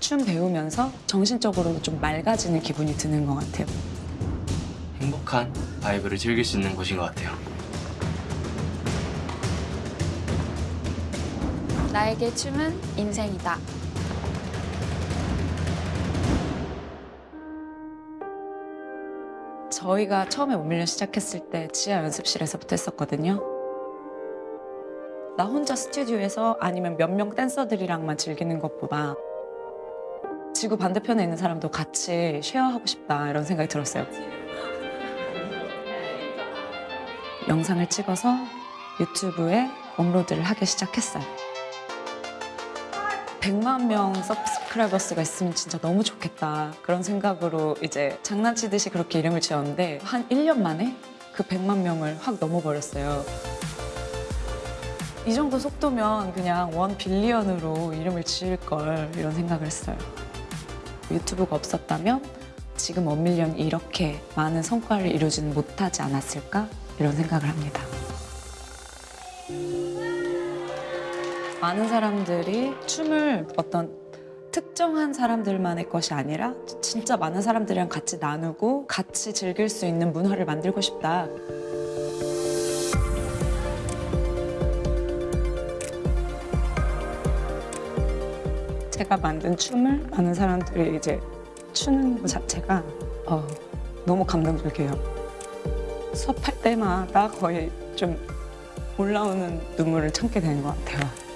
춤 배우면서 정신적으로도 좀 맑아지는 기분이 드는 것 같아요. 행복한 바이브를 즐길 수 있는 곳인 것 같아요. 나에게 춤은 인생이다. 저희가 처음에 원밀련 시작했을 때 지하 연습실에서부터 했었거든요. 나 혼자 스튜디오에서 아니면 몇 명 댄서들이랑만 즐기는 것보다 지구 반대편에 있는 사람도 같이 쉐어하고 싶다 이런 생각이 들었어요. 영상을 찍어서 유튜브에 업로드를 하기 시작했어요. 100만 명 서브스크라이버스가 있으면 진짜 너무 좋겠다 그런 생각으로 이제 장난치듯이 그렇게 이름을 지었는데 한 1년 만에 그 100만 명을 확 넘어버렸어요. 이 정도 속도면 그냥 원 빌리언으로 이름을 지을 걸 이런 생각을 했어요. 유튜브가 없었다면 지금 원밀리언이 이렇게 많은 성과를 이루지는 못하지 않았을까 이런 생각을 합니다. 많은 사람들이 춤을 어떤 특정한 사람들만의 것이 아니라 진짜 많은 사람들이랑 같이 나누고 같이 즐길 수 있는 문화를 만들고 싶다. 제가 만든 춤을 많은 사람들이 이제 추는 것 자체가 어, 너무 감동적이에요. 수업할 때마다 거의 좀 올라오는 눈물을 참게 되는 것 같아요.